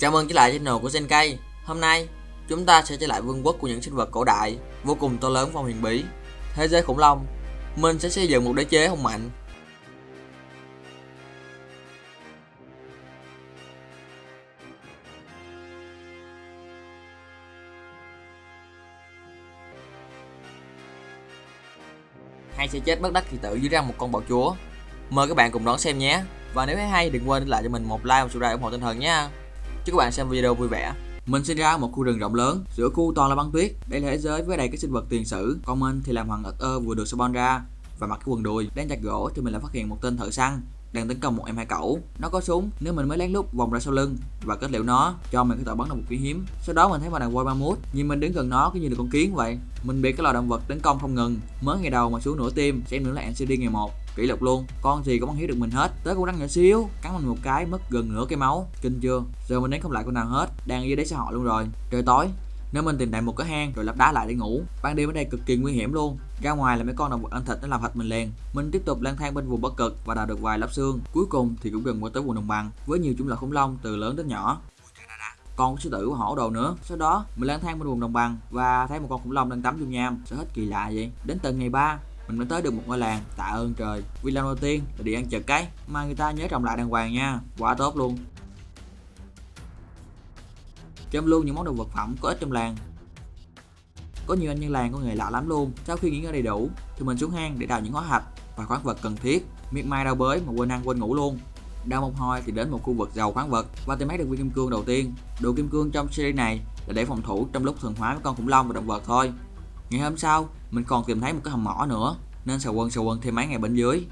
Chào mừng trở lại channel của Zenkai Hôm nay, chúng ta sẽ trở lại vương quốc của những sinh vật cổ đại, vô cùng to lớn và huyền bí. Thế giới khủng long, Mình sẽ xây dựng một đế chế hùng mạnh. Hay sẽ chết bất đắc kỳ tử dưới răng một con bọ chúa. Mời các bạn cùng đón xem nhé. Và nếu thấy hay, đừng quên để lại cho mình một like và subscribe ủng hộ tinh thần nha Chúc các bạn xem video vui vẻ mình sinh ra ở một khu rừng rộng lớn, giữa khu toàn là băng tuyết. Đây là thế giới với đầy các sinh vật tiền sử. Còn mình thì làm hoàng ật ơ vừa được spawn ra và mặc cái quần đùi. Đang chặt gỗ thì mình lại phát hiện một tên thợ săn đang tấn công một em hai cẩu nó có súng nếu mình mới lén lút vòng ra sau lưng và kết liễu nó cho mình có thể bắn được một quý hiếm sau đó mình thấy một đàn voi mammut nhưng mình đứng gần nó cứ như là con kiến vậy mình bị cái loài động vật tấn công không ngừng mới ngày đầu mà xuống nửa tim xem nữa là ncd ngày một kỷ lục luôn. Con gì cũng bắn hiếu được mình hết. Tới con rắn nhỏ xíu, cắn mình một cái, mất gần nửa cái máu. Kinh chưa? Giờ mình đánh không lại con nào hết. Đang dưới đáy xã hội luôn rồi. Trời tối. Nếu mình tìm lại một cái hang rồi lắp đá lại để ngủ, ban đêm ở đây cực kỳ nguy hiểm luôn. Ra ngoài là mấy con động vật ăn thịt nó làm thịt mình liền. Mình tiếp tục lang thang bên vùng bất cực và đào được vài lớp xương. Cuối cùng thì cũng gần qua tới vùng đồng bằng, với nhiều chủng loại khủng long từ lớn đến nhỏ. Còn sư tử hổ đồ nữa. Sau đó, mình lang thang bên vùng đồng bằng và thấy một con khủng long đang tắm dung nham sao hết kỳ lạ vậy? Đến tận ngày ba mình mới tới được một ngôi làng tạ ơn trời. Vì lần đầu tiên là đi ăn chợ cái mà người ta nhớ trồng lại đàng hoàng nha. Quá tốt luôn. Chăm luôn những món đồ vật phẩm có ích trong làng. Có nhiều anh nhân làng có nghề lạ lắm luôn. Sau khi nghỉ ngơi đầy đủ, thì mình xuống hang để đào những hóa hạch và khoáng vật cần thiết. Miệt mai đào bới mà quên ăn quên ngủ luôn. Đào một hồi thì đến một khu vực giàu khoáng vật và tìm thấy được viên kim cương đầu tiên. Đồ kim cương trong series này là để phòng thủ trong lúc thuần hóa với con khủng long và động vật thôi. Ngày hôm sau mình còn tìm thấy một cái hầm mỏ nữa, nên sầu quân sầu quân thêm mấy ngày bên dưới.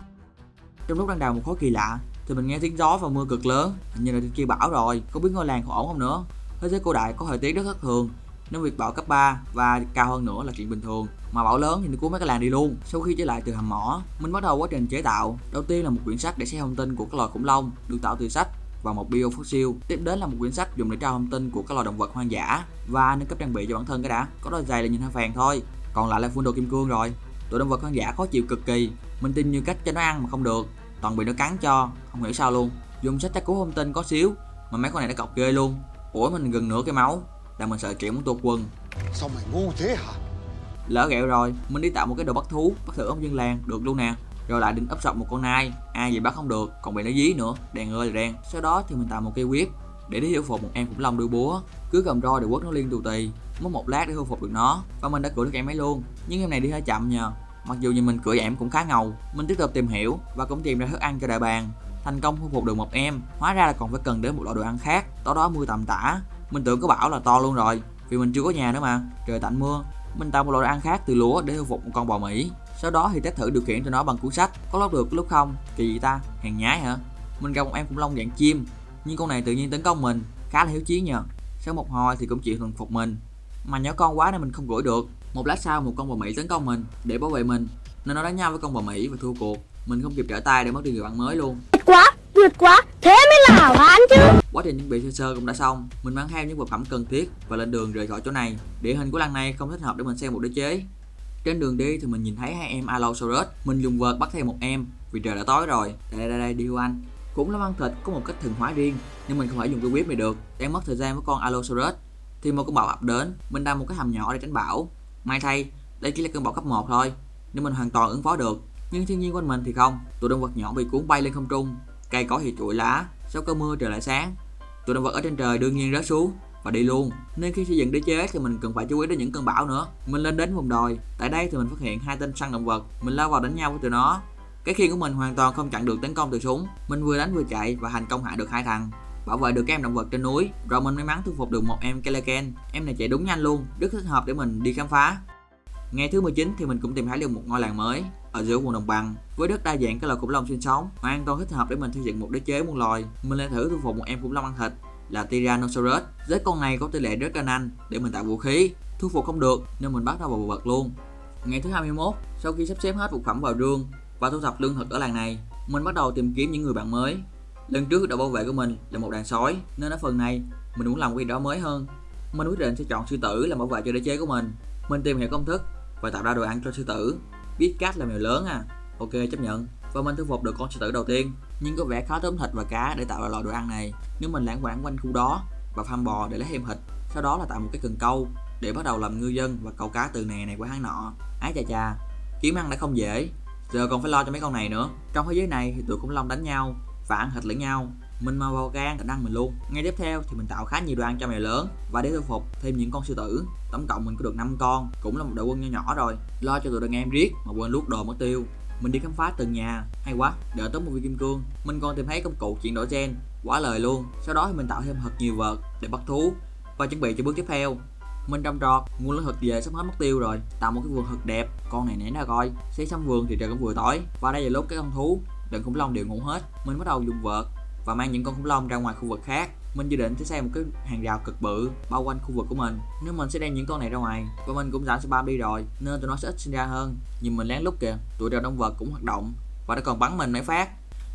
Trong lúc đang đào một khối kỳ lạ, thì mình nghe tiếng gió và mưa cực lớn. Hình như là trên kia bão rồi có biết ngôi làng còn ổn không nữa. Thế giới cổ đại có thời tiết rất thất thường, nên việc bão cấp 3 và cao hơn nữa là chuyện bình thường. Mà bão lớn thì nó cuốn mấy cái làng đi luôn. Sau khi trở lại từ hầm mỏ, mình bắt đầu quá trình chế tạo. Đầu tiên là một quyển sách để xem thông tin của các loài khủng long được tạo từ sách và một bio fossil. Tiếp đến là một quyển sách dùng để tra thông tin của các loài động vật hoang dã và nâng cấp trang bị cho bản thân cái đã. Có đôi giày là nhìn hơi phèn thôi còn lại là phun đồ kim cương rồi. Tụi động vật hoang dã khó chịu cực kỳ. Mình tin như cách cho nó ăn mà không được. Toàn bị nó cắn cho. Không hiểu sao luôn. Dùng sách tra cứu thông tin có xíu mà mấy con này nó cọc ghê luôn. Ủa mình gần nửa cái máu. Là mình sợ triệu muốn tuột quần. Sao mày ngu thế hả? Lỡ ghẹo rồi mình đi tạo một cái đồ bắt thú bắt thử ông dân làng được luôn nè. Rồi lại định ấp sọc một con nai. Ai vậy bắt không được còn bị nó dí nữa. Đèn ơi là đèn. Sau đó thì mình tạo một cây quyết để đi hiểu phục một em khủng long đuôi búa. Cứ cầm roi để quất nó liên tù tì mất một lát để thu phục được nó. Và mình đã cưỡi được em ấy luôn. Nhưng em này đi hơi chậm nhờ. Mặc dù nhìn mình cưỡi em cũng khá ngầu. Mình tiếp tục tìm hiểu và cũng tìm ra thức ăn cho đại bàng. Thành công thu phục được một em, hóa ra là còn phải cần đến một loại đồ ăn khác. Đó đó mưa tầm tã. Mình tưởng có bảo là to luôn rồi, vì mình chưa có nhà nữa mà. Trời tạnh mưa. Mình tạo một loại đồ ăn khác từ lúa để thu phục một con bò mỹ. Sau đó thì test thử điều khiển cho nó bằng cuốn sách. Có lúc được lúc không? Kỳ gì ta hàng nhái hả? Mình gặp một em khủng long dạng chim. Nhưng con này tự nhiên tấn công mình. Khá là hiếu chiến nhờ. Sau một hồi thì cũng chịu thuần phục mình mà nhỏ con quá nên mình không gửi được. Một lát sau một con bò mỹ tấn công mình để bảo vệ mình nên nó đánh nhau với con bò mỹ và thua cuộc. Mình không kịp trở tay để mất đi người bạn mới luôn. Tuyệt quá, tuyệt quá, thế mới là hảo hán chứ. Quá trình chuẩn bị sơ sơ cũng đã xong. Mình mang theo những vật phẩm cần thiết và lên đường rời khỏi chỗ này. Địa hình của làng này không thích hợp để mình xem một đế chế. Trên đường đi thì mình nhìn thấy hai em Allosaurus. Mình dùng vợt bắt theo một em vì trời đã tối rồi. Đây đây đây đi anh. Cũng là ăn thịt có một cách thường hóa riêng nhưng mình không thể dùng cái quyết này được. Đang mất thời gian với con Allosaurus thì một cơn bão ập đến. Mình đang một cái hầm nhỏ để tránh bão. May thay, đây chỉ là cơn bão cấp 1 thôi, nên mình hoàn toàn ứng phó được. Nhưng thiên nhiên quanh mình thì không. Tụi động vật nhỏ bị cuốn bay lên không trung, cây cỏ thì trụi lá, sau cơn mưa trời lại sáng. Tụi động vật ở trên trời đương nhiên rớt xuống và đi luôn. Nên khi xây dựng đế chế thì mình cần phải chú ý đến những cơn bão nữa. Mình lên đến vùng đồi, tại đây thì mình phát hiện hai tên săn động vật. Mình lao vào đánh nhau với tụi nó. Cái khiên của mình hoàn toàn không chặn được tấn công từ súng. Mình vừa đánh vừa chạy và thành công hạ được hai thằng bảo vệ được các em động vật trên núi. Rồi mình may mắn thu phục được một em Keleken em này chạy đúng nhanh luôn, rất thích hợp để mình đi khám phá. Ngày thứ 19 thì mình cũng tìm thấy được một ngôi làng mới ở giữa vùng đồng bằng, với rất đa dạng các loài khủng long sinh sống, hoàn toàn thích hợp để mình xây dựng một đế chế muôn loài. Mình lại thử thu phục một em khủng long ăn thịt là Tyrannosaurus. Với con này có tỷ lệ rất nhanh để mình tạo vũ khí. Thu phục không được nên mình bắt đầu vào vật luôn. Ngày thứ 21 sau khi sắp xếp hết vật phẩm vào rương và thu thập lương thực ở làng này, mình bắt đầu tìm kiếm những người bạn mới lần trước đội bảo vệ của mình là một đàn sói, nên ở phần này, mình muốn làm quy đó mới hơn. Mình quyết định sẽ chọn sư tử làm bảo vệ cho đế chế của mình. Mình tìm hiểu công thức và tạo ra đồ ăn cho sư tử. Biết cách là mèo lớn à? Ok, chấp nhận. Và mình thu phục được con sư tử đầu tiên. Nhưng có vẻ khó tóm thịt và cá để tạo ra loại đồ ăn này. Nếu mình lãng quảng quanh khu đó và farm bò để lấy thêm thịt, sau đó là tạo một cái cần câu để bắt đầu làm ngư dân và câu cá từ nè này qua hang nọ. Ái chà chà, kiếm ăn đã không dễ. Giờ còn phải lo cho mấy con này nữa. Trong thế giới này thì tụi khủng long đánh nhau và ăn thịt lẫn nhau. Mình mà vào gan khả ăn mình luôn. Ngay tiếp theo thì mình tạo khá nhiều đồ ăn cho mèo lớn. Và để thu phục, thêm những con sư tử. Tổng cộng mình có được 5 con, cũng là một đội quân nho nhỏ rồi. Lo cho tụi đàn em riết mà quên lút đồ mất tiêu. Mình đi khám phá từng nhà. Hay quá đợi tới một viên kim cương. Mình còn tìm thấy công cụ chuyển đổi gen. Quả lời luôn. Sau đó thì mình tạo thêm thật nhiều vật để bắt thú và chuẩn bị cho bước tiếp theo. Mình trồng trọt, nguồn lương thực về sắp hết mất tiêu rồi. Tạo một cái vườn thật đẹp. Con này nãy ra coi. Xây xong vườn thì trời cũng vừa tối. Và đây là lúc cái con thú đàn khủng long đều ngủ hết. Mình bắt đầu dùng vợt và mang những con khủng long ra ngoài khu vực khác. Mình dự định sẽ xây một cái hàng rào cực bự bao quanh khu vực của mình. Nếu mình sẽ đem những con này ra ngoài và mình cũng giảm spam đi rồi, nên tụi nó sẽ ít sinh ra hơn. Nhìn mình lén lút kìa, tụi rào động vật cũng hoạt động và nó còn bắn mình mấy phát.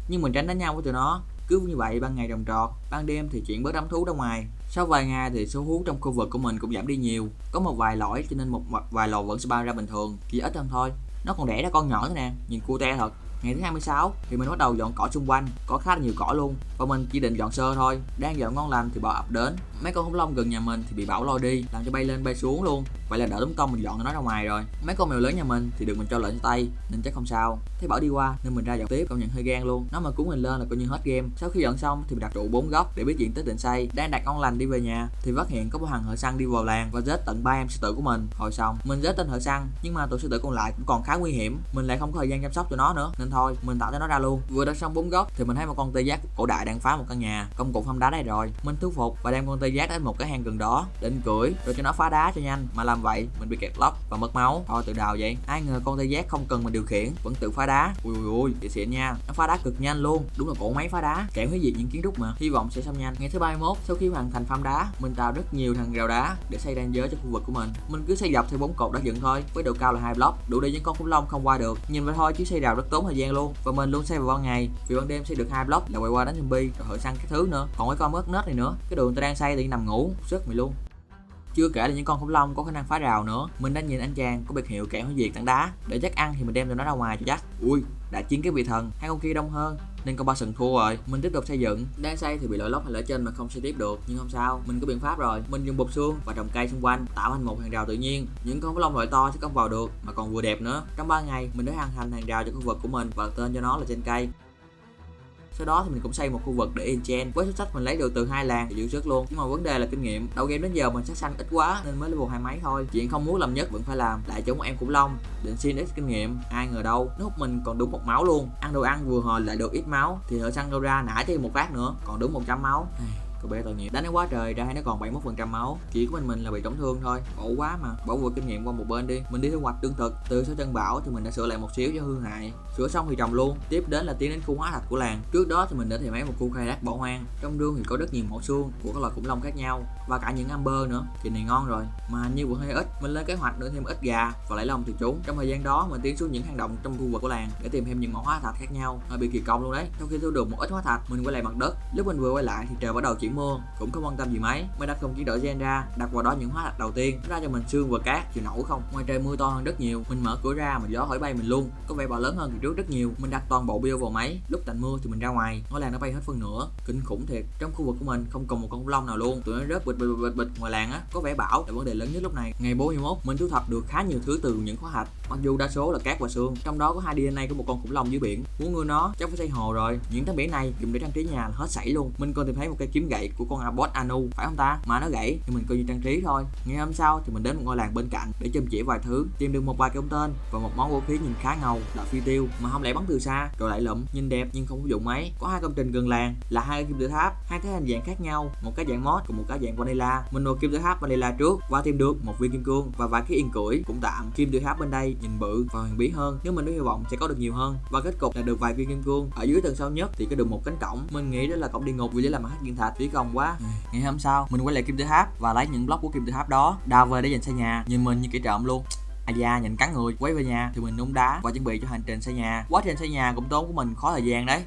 Nhưng mình tránh đánh nhau với tụi nó, cứ như vậy ban ngày trồng trọt ban đêm thì chuyển bớt đám thú ra ngoài. Sau vài ngày thì số hú trong khu vực của mình cũng giảm đi nhiều. Có một vài lõi cho nên một vài lò vẫn spawn ra bình thường, chỉ ít hơn thôi. Nó còn đẻ ra con nhỏ nữa nè, nhìn cute thật ngày thứ 26 thì mình bắt đầu dọn cỏ xung quanh, có khá là nhiều cỏ luôn, và mình chỉ định dọn sơ thôi. Đang dọn ngon lành thì bò ập đến mấy con khủng long gần nhà mình thì bị bão lôi đi, làm cho bay lên bay xuống luôn. Vậy là đỡ tốn công mình dọn nó ra ngoài rồi. Mấy con mèo lớn nhà mình thì được mình cho lệnh tay, nên chắc không sao. Thấy bảo đi qua nên mình ra dọn tiếp, công nhận hơi gan luôn. Nó mà cuốn mình lên là coi như hết game. Sau khi dọn xong thì mình đặt trụ bốn góc để biết diện tích định xây đang đặt ngon lành đi về nhà thì phát hiện có một thằng thợ săn đi vào làng và giết tận ba em sư tử của mình. Hồi xong, mình giết tên thợ săn nhưng mà tụi sư tử còn lại cũng còn khá nguy hiểm. Mình lại không có thời gian chăm sóc cho nó nữa, nên thôi, mình tạo cho nó ra luôn. Vừa đặt xong bốn góc thì mình thấy một con tê giác cổ đại đang phá một căn nhà, công cụ phong đá đây rồi. Mình thuyết phục và đem con tê giác đến một cái hang gần đó, định cưỡi, rồi cho nó phá đá cho nhanh. Mà làm vậy, mình bị kẹt lóc và mất máu. Thôi tự đào vậy. Ai ngờ con tê giác không cần mình điều khiển, vẫn tự phá đá. Ui ui ui chị xịn nha. Nó phá đá cực nhanh luôn. Đúng là cổ máy phá đá. Kèm với diệt những kiến trúc mà. Hy vọng sẽ xong nhanh. Ngày thứ 31 sau khi hoàn thành farm đá, mình tạo rất nhiều thằng rào đá để xây ranh giới cho khu vực của mình. Mình cứ xây dọc theo bốn cột đã dựng thôi, với độ cao là hai block. Đủ để những con khủng long không qua được. Nhìn vậy thôi chứ xây rào rất tốn thời gian luôn. Và mình luôn xây vào ban ngày, vì ban đêm xây được hai block là quay qua đánh zombie, rồi hở săn cái thứ nữa. Còn cái con mất nết này nữa. Cái đường ta đang xây thì đi nằm ngủ sức mày luôn. Chưa kể là những con khủng long có khả năng phá rào nữa. Mình đã nhìn anh chàng có biệt hiệu kẻ hủy diệt tảng đá. Để chắc ăn thì mình đem cho nó ra ngoài cho chắc. Ui, đã chiến cái vị thần. Hai con kia đông hơn. Nên con ba sừng thua rồi. Mình tiếp tục xây dựng. Đang xây thì bị lỗi lốc hay lỡ trên mà không xây tiếp được. Nhưng không sao, mình có biện pháp rồi. Mình dùng bột xương và trồng cây xung quanh, tạo thành một hàng rào tự nhiên. Những con khủng long loại to sẽ không vào được, mà còn vừa đẹp nữa. Trong 3 ngày, mình đã hoàn thành hàng rào cho khu vực của mình và tên cho nó là trên cây sau đó thì mình cũng xây một khu vực để enchant với số sách mình lấy được từ hai làng thì giữ sức luôn. Nhưng mà vấn đề là kinh nghiệm đầu game đến giờ mình sát xanh ít quá nên mới level hai mấy thôi. Chuyện không muốn làm nhất vẫn phải làm. Lại chống em khủng long, định xin ít kinh nghiệm, ai ngờ đâu, nó hút mình còn đúng một máu luôn. Ăn đồ ăn vừa hồi lại được ít máu, thì thợ săn đâu ra nã thêm một phát nữa, còn đúng 100 máu cô bé tội nghiệp. Đánh nó quá trời ra hay nó còn 71 phần trăm máu. Chỉ của mình mình là bị tổn thương thôi. Khổ quá mà. Bỏ vừa kinh nghiệm qua một bên đi. Mình đi thu hoạch tương thực. Từ số chân bảo thì mình đã sửa lại một xíu cho hư hại. Sửa xong thì trồng luôn. Tiếp đến là tiến đến khu hóa thạch của làng. Trước đó thì mình đã tìm thấy một khu khai thác bỏ hoang. Trong rương thì có rất nhiều mẫu xương của các loài khủng long khác nhau. Và cả những amber nữa. Thì này ngon rồi. Mà như vẫn hơi ít, mình lên kế hoạch nữa thêm ít gà và lấy lông từ chúng trong thời gian đó, mình tiến xuống những hang động trong khu vực của làng để tìm thêm những mẫu hóa thạch khác nhau. Hơi bị kỳ công luôn đấy. Sau khi thu được một ít hóa thạch, mình quay lại mặt đất. Lúc mình vừa quay lại thì trời bắt đầu chuyển mưa cũng không quan tâm gì mấy. Mới đặt không chỉ đổi gen ra, đặt vào đó những hóa thạch đầu tiên. Ra cho mình xương và cát, chịu nổi không? Ngoài trời mưa to hơn rất nhiều. Mình mở cửa ra, mà gió hỏi bay mình luôn. Có vẻ bò lớn hơn kỳ trước rất nhiều. Mình đặt toàn bộ bio vào máy. Lúc tạnh mưa thì mình ra ngoài. Ngôi làng nó bay hết phân nửa. Kinh khủng thiệt. Trong khu vực của mình, không còn một con khủng long nào luôn. Tụi nó rớt bịch bịch bịch bịch ngoài làng á. Có vẻ bão. Là vấn đề lớn nhất lúc này. Ngày 41 mình thu thập được khá nhiều thứ từ những khóa hạch mặc dù đa số là cát và xương, trong đó có hai DNA của một con khủng long dưới biển. Muốn nuôi nó, chắc phải xây hồ rồi. Những tấm biển này dùng để trang trí nhà là hết sảy luôn. Mình còn tìm thấy một cây kiếm gậy của con abot anu, phải không ta? Mà nó gãy, thì mình coi như trang trí thôi. Ngày hôm sau thì mình đến một ngôi làng bên cạnh để châm chỉ vài thứ, tìm được một vài cái ống tên và một món vũ khí nhìn khá ngầu, là phi tiêu. Mà không lẽ bắn từ xa rồi lại lụm, nhìn đẹp nhưng không có dụng mấy có hai công trình gần làng, là hai kim tự tháp hai cái hình dạng khác nhau, một cái dạng mod cùng một cái dạng vanilla. Mình nộp kim tự tháp vanilla trước và tìm được một viên kim cương và vài cái yên cưỡi cũng tạm kim tự tháp bên đây, nhìn bự và huyền bí hơn, nếu mình có hy vọng sẽ có được nhiều hơn. Và kết cục là được vài viên kim cương. Ở dưới tầng sâu nhất thì có được một cánh cổng. Mình nghĩ đó là cổng địa ngục vì để làm hắc viên thạch phí công quá. Ừ, ngày hôm sau, mình quay lại kim tự tháp và lấy những block của kim tự tháp đó, đào về để dành xây nhà. Nhìn mình như kẻ trộm luôn. À da, nhìn cắn người. Quay về nhà thì mình nung đá và chuẩn bị cho hành trình xây nhà. Quá trình xây nhà cũng tốn của mình khó thời gian đấy.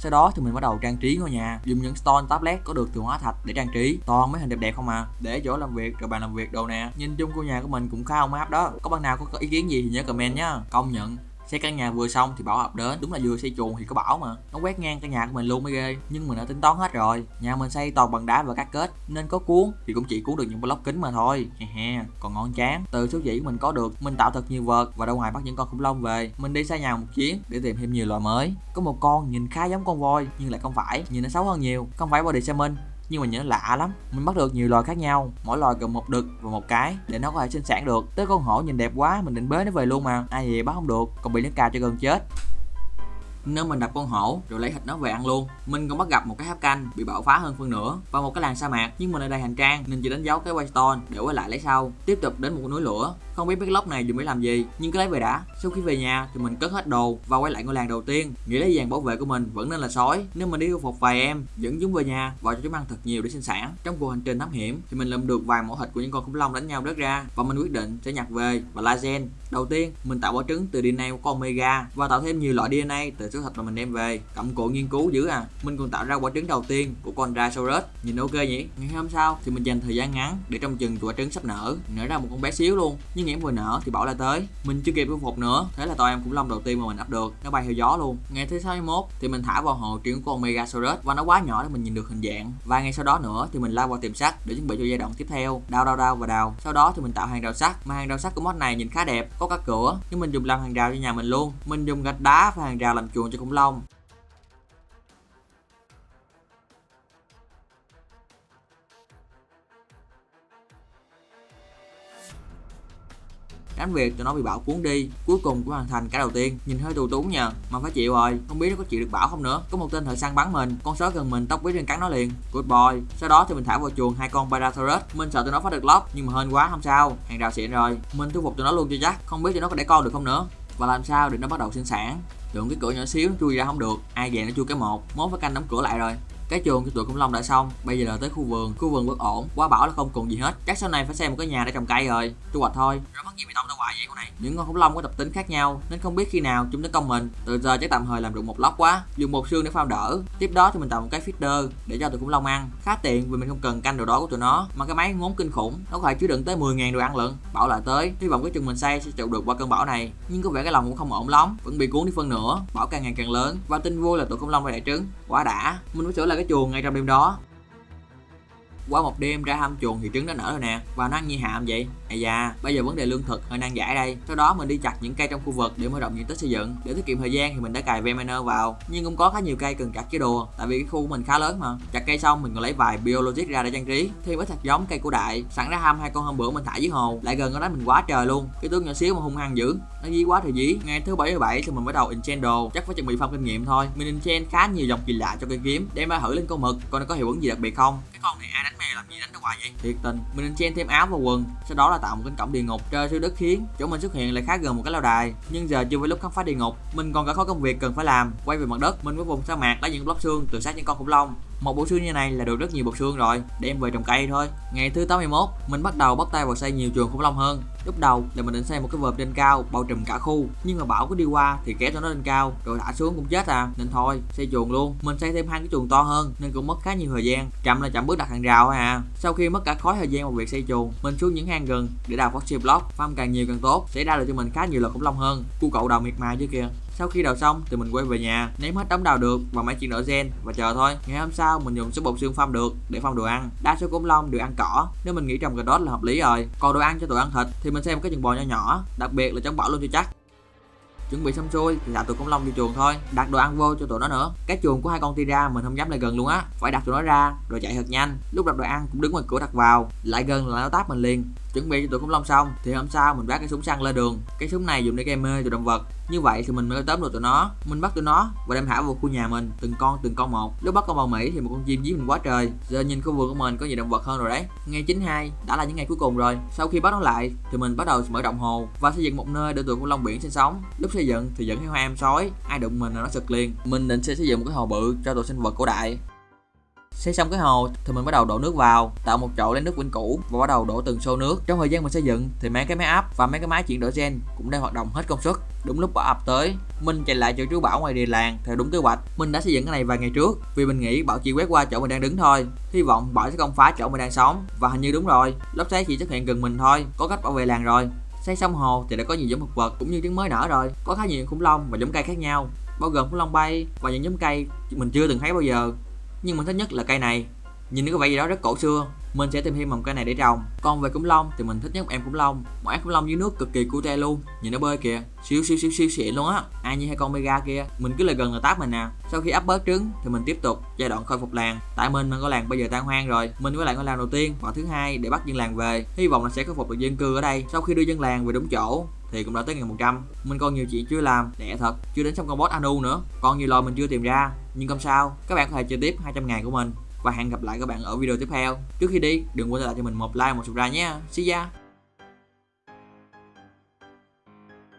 Sau đó thì mình bắt đầu trang trí ngôi nhà. Dùng những stone, tablet có được từ hóa thạch để trang trí. Toàn mấy hình đẹp đẹp không à. Để chỗ làm việc, rồi bàn làm việc đồ nè. Nhìn chung ngôi nhà của mình cũng khá ổn áp đó. Có bạn nào có ý kiến gì thì nhớ comment nhá. Công nhận xây căn nhà vừa xong thì bảo hợp đến, đúng là vừa xây chuồng thì có bảo mà. Nó quét ngang căn nhà của mình luôn mới ghê, nhưng mình đã tính toán hết rồi. Nhà mình xây toàn bằng đá và cát kết, nên có cuốn thì cũng chỉ cuốn được những block kính mà thôi. He he còn ngon chán. Từ số dĩ mình có được, mình tạo thật nhiều vợt và ra ngoài bắt những con khủng long về. Mình đi xây nhà một chuyến để tìm thêm nhiều loài mới. Có một con nhìn khá giống con voi, nhưng lại không phải, nhìn nó xấu hơn nhiều. Không phải body salmon nhưng mà nhớ lạ lắm. Mình bắt được nhiều loài khác nhau. Mỗi loài gồm một đực và một cái để nó có thể sinh sản được. Tới con hổ nhìn đẹp quá, mình định bế nó về luôn mà. Ai về bắt không được. Còn bị nó cào cho gần chết nếu mình đập con hổ, rồi lấy thịt nó về ăn luôn. Mình còn bắt gặp một cái tháp canh bị bạo phá hơn phân nửa và một cái làng sa mạc. Nhưng mình ở đây hành trang nên chỉ đánh dấu cái waystone để quay lại lấy sau. Tiếp tục đến một núi lửa. Không biết cái lốc này dùng để làm gì, nhưng cứ lấy về đã. Sau khi về nhà thì mình cất hết đồ và quay lại ngôi làng đầu tiên. Nghĩ lấy dàn bảo vệ của mình vẫn nên là sói. Nếu mình đi phục vài em, dẫn chúng về nhà và cho chúng ăn thật nhiều để sinh sản. Trong cuộc hành trình thám hiểm thì mình lượm được vài mẫu thịt của những con khủng long đánh nhau đất ra và mình quyết định sẽ nhặt về và la gen. Đầu tiên, mình tạo quả trứng từ DNA của con omega và tạo thêm nhiều loại DNA từ số thịt mà mình đem về. Cặm cụi nghiên cứu dữ à. Mình còn tạo ra quả trứng đầu tiên của con Rhinoceros. Nhìn ok nhỉ? Ngày hôm sau thì mình dành thời gian ngắn để trong chừng quả trứng sắp nở. Nở ra một con bé xíu luôn. Nhưng em vừa nở thì bảo là tới. Mình chưa kịp thu phục nữa. Thế là tụi em cũng long đầu tiên mà mình ấp được. Nó bay theo gió luôn. Ngày thứ 61 thì mình thả vào hồ trứng của con Megasaurus và nó quá nhỏ để mình nhìn được hình dạng. Và ngày sau đó nữa thì mình lao vào tìm sắt để chuẩn bị cho giai đoạn tiếp theo. Đào đào đào và đào. Sau đó thì mình tạo hàng rào sắt. Mà hàng rào sắt của mod này nhìn khá đẹp, có các cửa. Nhưng mình dùng làm hàng rào cho nhà mình luôn. Mình dùng gạch đá và hàng rào làm chuồng cho khủng long. Tránh việc tụi nó bị bão cuốn đi, cuối cùng cũng hoàn thành cả đầu tiên. Nhìn hơi tù túng nhờ mà phải chịu rồi, không biết nó có chịu được bão không nữa. Có một tên thợ săn bắn mình, con sói gần mình tóc quý trên cắn nó liền. Good boy. Sau đó thì mình thả vào chuồng hai con Parasaurus mình sợ tụi nó phá được lóc nhưng mà hên quá không sao. Hàng rào xịn rồi. Mình thu phục tụi nó luôn cho chắc, không biết tụi nó có để con được không nữa và làm sao để nó bắt đầu sinh sản? Tưởng cái cửa nhỏ xíu nó chui ra không được. Ai về nó chui cái một, mốt phải canh đóng cửa lại rồi cái chuồng của tụi khủng long đã xong, bây giờ là tới khu vườn. Khu vườn bất ổn, quá bảo là không còn gì hết. Chắc sau này phải xem một cái nhà để trồng cây rồi. Thu hoạch thôi. Rồi mất gì bị tông đâu hoài vậy, con này? Những con khủng long có tập tính khác nhau, nên không biết khi nào chúng tấn công mình. Từ giờ chắc tạm thời làm được một lóc quá, dùng một xương để phao đỡ. Tiếp đó thì mình tạo một cái feeder để cho tụi khủng long ăn. Khá tiện vì mình không cần canh đồ đó của tụi nó, mà cái máy ngốn kinh khủng, nó có thể chứa đựng tới 10.000 đồ ăn lận. Bảo lại tới, hy vọng cái chừng mình xây sẽ chịu được qua cơn bão này. Nhưng có vẻ cái lòng cũng không ổn lắm, vẫn bị cuốn đi phân nữa. bão càng ngày càng lớn, và tin vui là tụi khủng long phải đẻ trứng. Quá đã. Mình phải sửa lại cái chuồng ngay trong đêm đó qua một đêm ra hâm chuồng thì trứng đã nở rồi nè. Và nó ăn như hạm vậy. À da bây giờ vấn đề lương thực hơi nan giải đây. Sau đó mình đi chặt những cây trong khu vực để mở rộng diện tích xây dựng. Để tiết kiệm thời gian thì mình đã cài veminer vào. Nhưng cũng có khá nhiều cây cần chặt chứ đùa tại vì cái khu của mình khá lớn mà. Chặt cây xong mình còn lấy vài biologic ra để trang trí, thêm ít hạt giống cây cổ đại. Sẵn ra hâm hai con hôm bữa mình thả dưới hồ. Lại gần ở đó mình quá trời luôn. Cái tướng nhỏ xíu mà hung hăng dữ. Nó dí quá thì dí. Ngày thứ bảy bảy thì mình bắt đầu enchant đồ. Chắc phải chuẩn bị phong kinh nghiệm thôi. Mình enchant khá nhiều dòng kỳ lạ cho cây kiếm, đem ra thử lên con mực, coi nó có hiệu ứng gì đặc biệt không. Cái con này ai đánh mè làm gì đánh nó hoài vậy? Thiệt tình, mình enchant thêm áo và quần, sau đó là tạo một cánh cổng địa ngục trời siêu đất khiến chỗ mình xuất hiện lại khá gần một cái lâu đài. Nhưng giờ chưa phải lúc khám phá địa ngục, mình còn cả khối công việc cần phải làm. Quay về mặt đất, mình với vùng sa mạc lấy những block xương từ xác những con khủng long một bộ xương như này là được rất nhiều bộ xương rồi, đem về trồng cây thôi. Ngày thứ 81 mình bắt đầu bắt tay vào xây nhiều chuồng khủng long hơn. Lúc đầu là mình định xây một cái vợp trên cao bao trùm cả khu, nhưng mà bão cứ đi qua thì kéo cho nó lên cao, rồi thả xuống cũng chết à. Nên thôi, xây chuồng luôn. Mình xây thêm hai cái chuồng to hơn, nên cũng mất khá nhiều thời gian. Chậm là chậm bước đặt hàng rào à. Sau khi mất cả khối thời gian vào việc xây chuồng mình xuống những hang gần để đào foxy block, farm càng nhiều càng tốt, sẽ ra được cho mình khá nhiều loại khủng long hơn. Cu cậu đầu miệt mài chứ kìa sau khi đào xong thì mình quay về nhà, ném hết đống đào được vào máy chuyển đổi gen và chờ thôi. Ngày hôm sau mình dùng số bột xương phong được để phong đồ ăn. Đa số khủng long đều ăn cỏ. Nếu mình nghĩ trồng cà rốt là hợp lý rồi. Còn đồ ăn cho tụi ăn thịt thì mình xem cái chừng bò nhỏ nhỏ, đặc biệt là chống bỏ luôn cho chắc. Chuẩn bị xong xuôi thì thả tụi khủng long vô chuồng thôi, đặt đồ ăn vô cho tụi nó nữa. Cái chuồng của hai con tira mình không dám lại gần luôn á, phải đặt tụi nó ra rồi chạy thật nhanh. Lúc đặt đồ ăn cũng đứng ngoài cửa đặt vào, lại gần là nó táp mình liền chuẩn bị cho tụi khủng long xong, thì hôm sau mình vác cái súng săn lên đường. Cái súng này dùng để gây mê tụi động vật. Như vậy thì mình mới tóm được tụi nó. Mình bắt tụi nó và đem thả vào khu nhà mình, từng con từng con một. Lúc bắt con bầu mỹ thì một con chim dí mình quá trời. Giờ nhìn khu vườn của mình có nhiều động vật hơn rồi đấy. Ngày 92 đã là những ngày cuối cùng rồi. Sau khi bắt nó lại, thì mình bắt đầu mở rộng hồ và xây dựng một nơi để tụi khủng long biển sinh sống. Lúc xây dựng thì dẫn theo hoa em sói, ai đụng mình là nó sực liền. Mình định sẽ xây dựng một cái hồ bự cho tụi sinh vật cổ đại xây xong cái hồ, thì mình bắt đầu đổ nước vào, tạo một chậu lấy nước vĩnh cửu và bắt đầu đổ từng xô nước. Trong thời gian mình xây dựng, thì mấy cái máy áp và mấy cái máy chuyển đổi gen cũng đang hoạt động hết công suất. Đúng lúc bão ập tới, mình chạy lại chỗ chú bảo ngoài địa làng theo đúng kế hoạch. Mình đã xây dựng cái này vài ngày trước, vì mình nghĩ bão chỉ quét qua chỗ mình đang đứng thôi. Hy vọng bão sẽ không phá chỗ mình đang sống, và hình như đúng rồi, lốc xoáy chỉ xuất hiện gần mình thôi, có cách bảo vệ làng rồi. Xây xong hồ thì đã có nhiều giống thực vật cũng như trứng mới nở rồi, có khá nhiều khủng long và giống cây khác nhau, bao gồm khủng long bay và những giống cây mình chưa từng thấy bao giờ nhưng mình thích nhất là cây này. Nhìn nó có vẻ gì đó rất cổ xưa. Mình sẽ tìm thêm một cây này để trồng. Còn về khủng long thì mình thích nhất một em khủng long một em khủng long dưới nước cực kỳ cute luôn. Nhìn nó bơi kìa. Siêu siêu siêu siêu xịn luôn á. Ai như hai con mega kia. Mình cứ lại gần là táp mình nè sau khi ấp bớt trứng thì mình tiếp tục giai đoạn khôi phục làng. Tại mình mình có làng bây giờ tan hoang rồi. Mình với lại ngôi làng đầu tiên và thứ hai để bắt dân làng về. Hy vọng là sẽ khôi phục được dân cư ở đây. Sau khi đưa dân làng về đúng chỗ thì cũng đã tới ngày 100 Mình còn nhiều chuyện chưa làm, lẹ thật Chưa đến xong con boss Anu nữa. Còn nhiều lò mình chưa tìm ra. Nhưng không sao, các bạn có thể chơi tiếp 200 ngày của mình. Và hẹn gặp lại các bạn ở video tiếp theo. Trước khi đi, đừng quên để lại cho mình một like, một subscribe nhé. See ya!